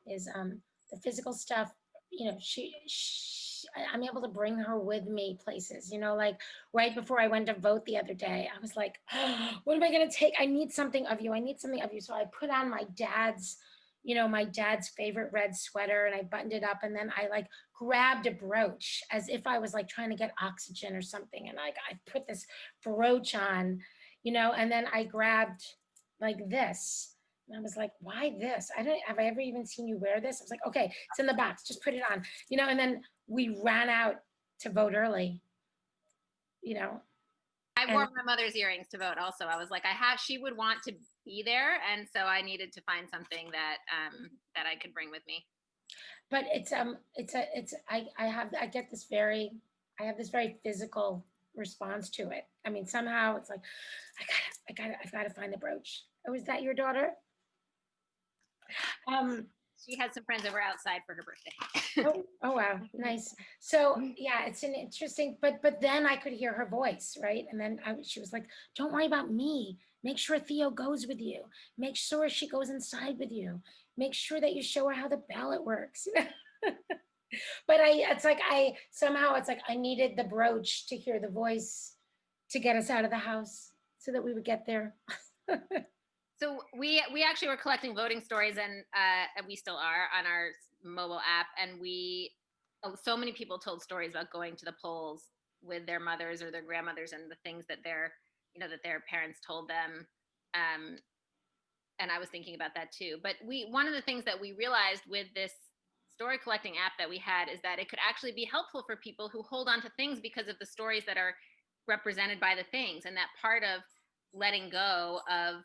is, um, the physical stuff, you know, she, she, I'm able to bring her with me places, you know, like right before I went to vote the other day, I was like, what am I gonna take? I need something of you. I need something of you. So I put on my dad's, you know, my dad's favorite red sweater and I buttoned it up and then I like grabbed a brooch as if I was like trying to get oxygen or something. And like I put this brooch on, you know, and then I grabbed like this. And I was like, why this? I don't have I ever even seen you wear this? I was like, okay, it's in the box, just put it on, you know, and then we ran out to vote early. You know, i And- wore my mother's earrings to vote also i was like i have she would want to be there and so i needed to find something that um that i could bring with me but it's um it's a it's I I have I get this very I have this very physical response to it. I mean, somehow it's like, I gotta, I gotta, I've gotta find the brooch. Oh, is that your daughter? Um, She had some friends over outside for her birthday. oh, oh wow, nice. So mm-hmm. yeah, it's an interesting, but but then I could hear her voice, right? And then I, she was like, "Don't worry about me. Make sure Theo goes with you. Make sure she goes inside with you. Make sure that you show her how the ballot works." but I, it's like I somehow it's like I needed the brooch to hear the voice to get us out of the house so that we would get there. So we we actually were collecting voting stories, and uh, and we still are on our mobile app. And we oh, so many people told stories about going to the polls with their mothers or their grandmothers, and the things that their you know that their parents told them. Um, and I was thinking about that too. But we one of the things that we realized with this story collecting app that we had is that it could actually be helpful for people who hold on to things because of the stories that are represented by the things, and that part of letting go of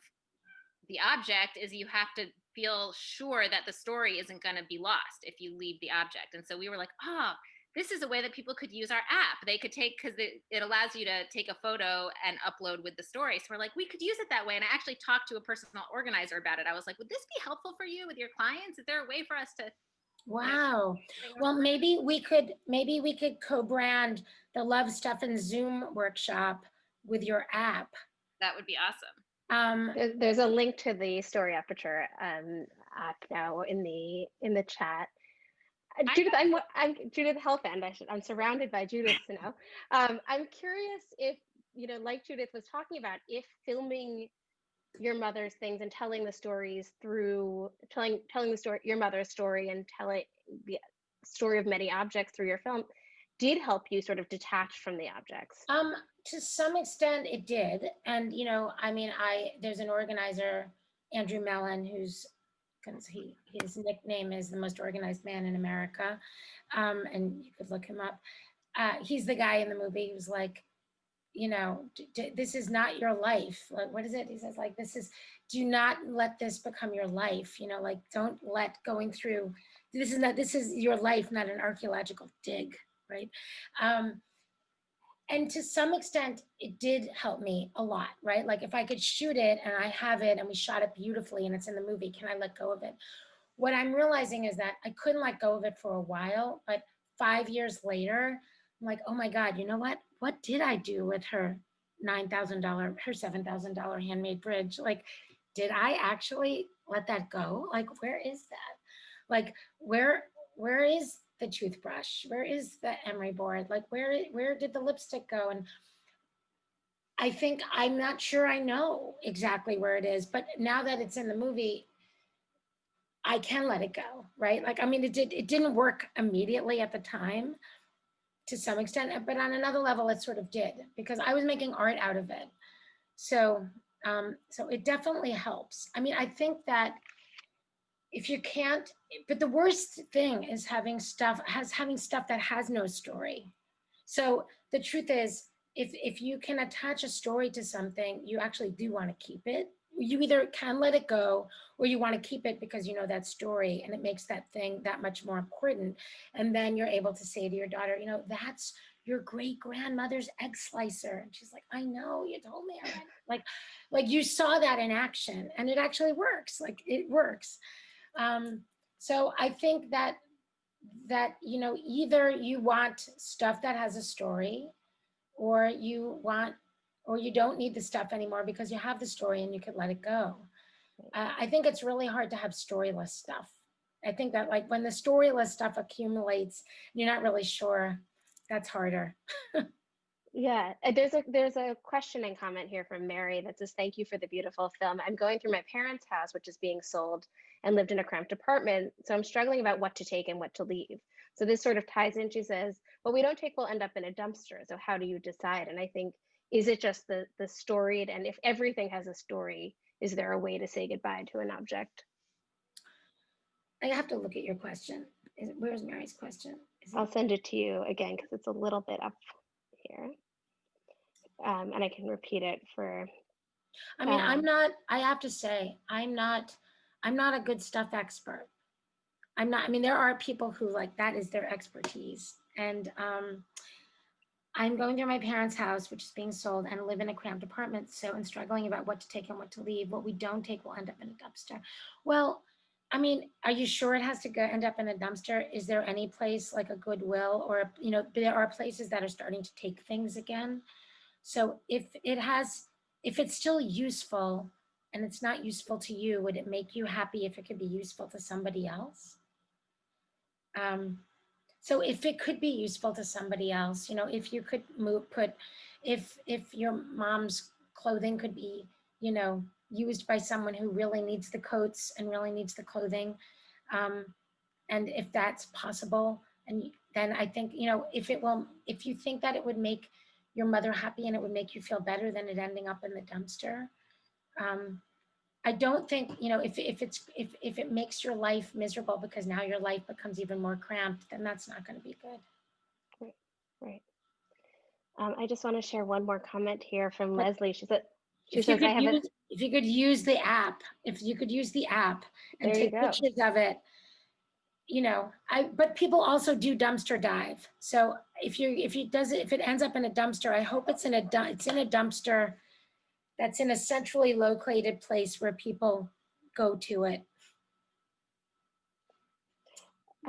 the object is you have to feel sure that the story isn't going to be lost if you leave the object. And so we were like, oh, this is a way that people could use our app. They could take because it, it allows you to take a photo and upload with the story. So we're like, we could use it that way. And I actually talked to a personal organizer about it. I was like, would this be helpful for you with your clients? Is there a way for us to? Wow. Well, maybe we could, maybe we could co-brand the Love Stuff and Zoom workshop with your app. That would be awesome. Um, There- There's a link to the Story Aperture um, app now in the in the chat. Uh, Judith, I'm I'm Judith Helfand. I should, I'm surrounded by Judith now. Um, I'm curious if you know, like Judith was talking about, if filming your mother's things and telling the stories through telling telling the story your mother's story and telling the story of many objects through your film did help you sort of detach from the objects. um, to some extent it did. And, you know, I mean, I, there's an organizer, Andrew Mellen, who's, he, his nickname is the most organized man in America. Um, and you could look him up. Uh, he's the guy in the movie who's like, you know, this is not your life. Like, what is it? He says, like, this is, do not let this become your life. You know, like, don't let going through, this is not, this is your life, not an archaeological dig, right? Um, and to some extent, it did help me a lot, right? Like, if I could shoot it and I have it and we shot it beautifully and it's in the movie, can I let go of it? What I'm realizing is that I couldn't let go of it for a while, but five years later, I'm like, oh my God, you know what? What did I do with her $9,000, her $7,000 handmade bridge? Like, did I actually let that go? Like, where is that? Like, where, where is the toothbrush? Where is the emery board? Like, where, where did the lipstick go? And I think, I'm not sure I know exactly where it is, but now that it's in the movie, I can let it go, right? Like, I mean, it did, it didn't work immediately at the time to some extent, but on another level, it sort of did because I was making art out of it. So, um, so it definitely helps. I mean, I think that if you can't, but the worst thing is having stuff, has having stuff that has no story. So the truth is, if, if you can attach a story to something, you actually do want to keep it. You either can let it go or you want to keep it because you know that story and it makes that thing that much more important. And then you're able to say to your daughter, you know, that's your great grandmother's egg slicer. And she's like, I know, you told me. Like, like you saw that in action and it actually works. Like it works. Um, so I think that that you know either you want stuff that has a story or you want or you don't need the stuff anymore because you have the story and you could let it go. Uh, i think it's really hard to have storyless stuff. I think that like when the storyless stuff accumulates you're not really sure that's harder Yeah, uh, there's a there's a question and comment here from Mary that says, "Thank you for the beautiful film. I'm going through my parents' house, which is being sold, and lived in a cramped apartment, so I'm struggling about what to take and what to leave." So this sort of ties in. She says, "What we don't take will end up in a dumpster. So how do you decide?" And I think, is it just the the storied? And if everything has a story, is there a way to say goodbye to an object? i have to look at your question Is it, where's mary's question I'll send it to you again because it's a little bit up here, um, and I can repeat it for I mean, I'm Um, not, I have to say, I'm not, I'm not a good stuff expert. I'm not, I mean, there are people who like, that is their expertise. And um, I'm going through my parents' house, which is being sold, and live in a cramped apartment. So, and struggling about what to take and what to leave. What we don't take will end up in a dumpster. Well, I mean, are you sure it has to go end up in a dumpster? Is there any place like a Goodwill or, you know, there are places that are starting to take things again. So if it has, if it's still useful and it's not useful to you, would it make you happy if it could be useful to somebody else? Um, so if it could be useful to somebody else, you know, if you could move, put, if, if your mom's clothing could be, you know, used by someone who really needs the coats and really needs the clothing. Um, and if that's possible, and then I think, you know, if it will, if you think that it would make your mother happy and it would make you feel better than it ending up in the dumpster. Um, I don't think, you know, if, if it's, if, if it makes your life miserable because now your life becomes even more cramped, then that's not going to be good. Right. Um, I just want to share one more comment here from But Leslie. She said, she If you says, I could have a, use, if you could use the app, if you could use the app and take go. pictures of it, you know, I, but people also do dumpster dive. So if you, if it does it, if it ends up in a dumpster, I hope it's in a, it's in a dumpster that's in a centrally located place where people go to it.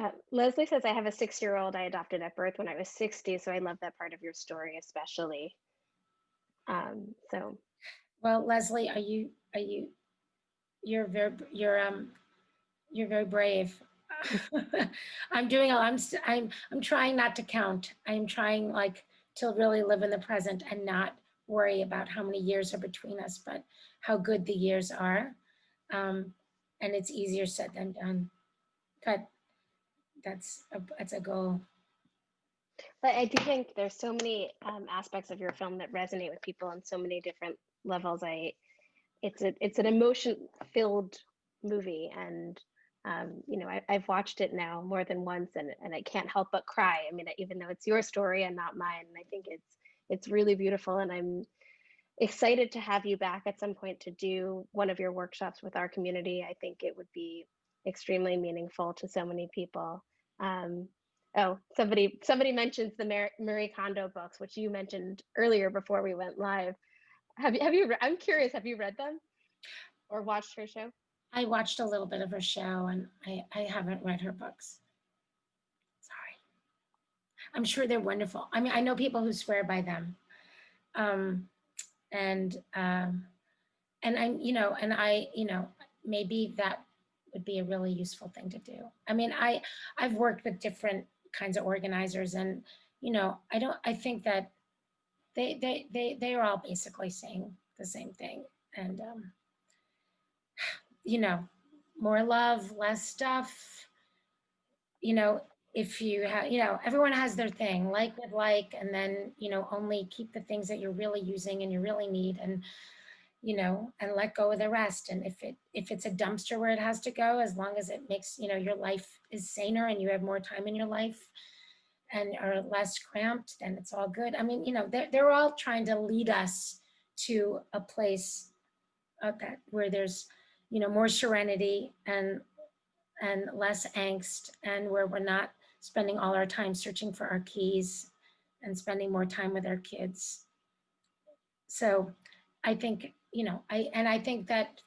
uh, Leslie says, I have a six-year-old I adopted at birth when I was 60, so I love that part of your story especially. Um, so Well, Leslie, are you, are you, you're very, you're, um, you're very brave. I'm doing, I'm, I'm, I'm trying not to count. I'm trying like to really live in the present and not worry about how many years are between us, but how good the years are. Um, and it's easier said than done. But that's, a that's a goal. But I do think there's so many um, aspects of your film that resonate with people on so many different levels. I, it's a, it's an emotion-filled movie, and um, you know, I, I've watched it now more than once, and and I can't help but cry. I mean, even though it's your story and not mine, I think it's it's really beautiful, and I'm excited to have you back at some point to do one of your workshops with our community. I think it would be extremely meaningful to so many people. Um, Oh, somebody somebody mentions the Mar- Marie Kondo books, which you mentioned earlier before we went live. Have you have you? I'm curious. Have you read them or watched her show? I watched a little bit of her show and I, I haven't read her books. Sorry. I'm sure they're wonderful. I mean, I know people who swear by them. Um, and, um, and I'm, you know, and I, you know, maybe that would be a really useful thing to do. I mean, I, I've worked with different kinds of organizers and, you know, I don't, I think that they, they, they, they are all basically saying the same thing. And, um, you know, more love, less stuff. You know, if you have, you know, everyone has their thing, like with like, and then, you know, only keep the things that you're really using and you really need and, you know, and let go of the rest. And if it, if it's a dumpster where it has to go, as long as it makes, you know, your life is saner and you have more time in your life and are less cramped, then it's all good. I mean, you know, they're, they're all trying to lead us to a place that where there's, you know, more serenity and and less angst and where we're not spending all our time searching for our keys and spending more time with our kids. So I think, you know, I and I think that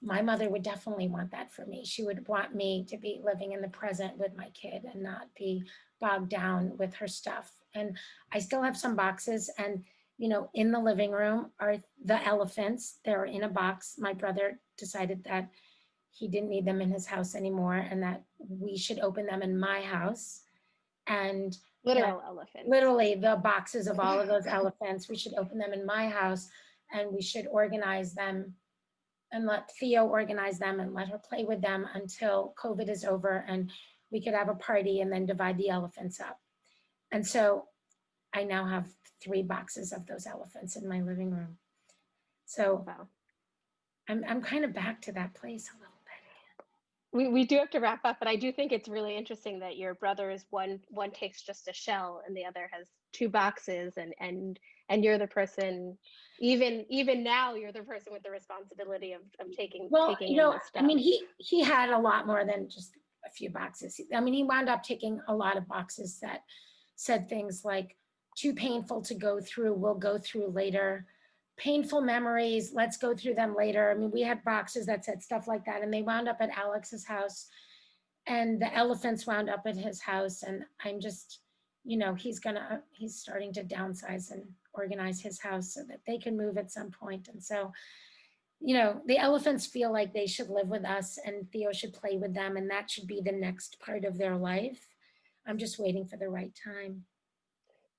my mother would definitely want that for me. She would want me to be living in the present with my kid and not be bogged down with her stuff. And I still have some boxes and you know, in the living room are the elephants. They're in a box. My brother decided that he didn't need them in his house anymore and that we should open them in my house. And Literal elephant. literally the boxes of all of those elephants, we should open them in my house and we should organize them and let Theo organize them and let her play with them until COVID is over and we could have a party and then divide the elephants up. And so I now have three boxes of those elephants in my living room. So Wow. I'm, I'm kind of back to that place a little bit. We, we do have to wrap up, but I do think it's really interesting that your brother is one one takes just a shell and the other has two boxes and and and you're the person even even now you're the person with the responsibility of, of taking Well, taking you know, I mean, he, he had a lot more than just a few boxes. I mean, he wound up taking a lot of boxes that said things like, too painful to go through, we'll go through later. Painful memories, let's go through them later. I mean, we had boxes that said stuff like that and they wound up at Alex's house. And the elephants wound up at his house and I'm just, you know, he's gonna, he's starting to downsize and organize his house so that they can move at some point. And so, you know, the elephants feel like they should live with us and Theo should play with them and that should be the next part of their life. I'm just waiting for the right time.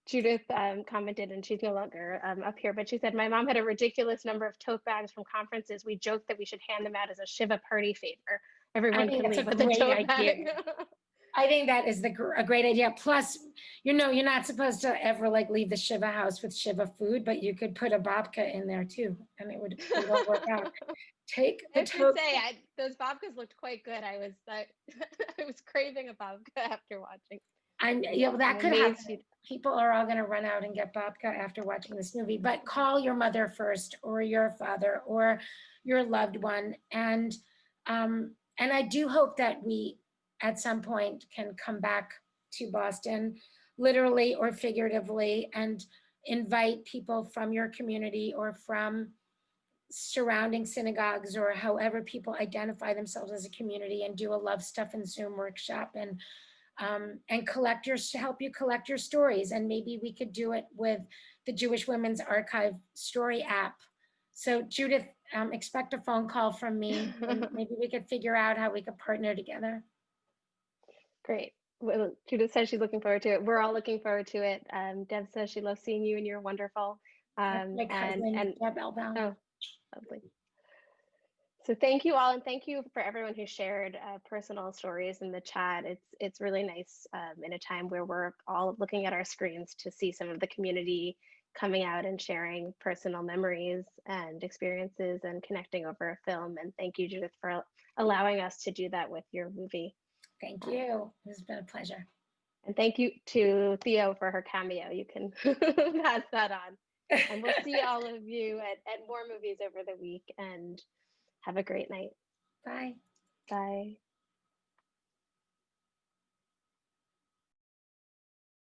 Judith um, commented, and she's no longer um, up here, but she said, My mom had a ridiculous number of tote bags from conferences. We joked that we should hand them out as a Shiva party favor. Everyone can leave with a tote idea. bag. I think that is the, gr- a great idea. Plus, you know, you're not supposed to ever like leave the Shiva house with Shiva food, but you could put a babka in there too, and it would, it would all work out. Take I the should tote. say, I, those babkas looked quite good. I was I, I was craving a babka after watching. I'm, you know, that could happen. People are all gonna run out and get babka after watching this movie, but call your mother first or your father or your loved one. And, um, and I do hope that we, at some point, can come back to Boston, literally or figuratively, and invite people from your community or from surrounding synagogues or however people identify themselves as a community and do a love stuff and Zoom workshop and um, and collect your, help you collect your stories. And maybe we could do it with the Jewish Women's Archive story app. So Judith, um, expect a phone call from me. Maybe we could figure out how we could partner together. Great. Well, Judith says she's looking forward to it. We're all looking forward to it. Um, Deb says she loves seeing you and you're wonderful. Um, My and, and Deb Elbaum. Oh, lovely. So thank you all, and thank you for everyone who shared uh, personal stories in the chat. It's it's really nice um, in a time where we're all looking at our screens to see some of the community coming out and sharing personal memories and experiences and connecting over a film. And thank you, Judith, for allowing us to do that with your movie. Thank you. It's been a pleasure. And thank you to Theo for her cameo. You can pass that on. And we'll see all of you at, at more movies over the week and have a great night. Bye. Bye.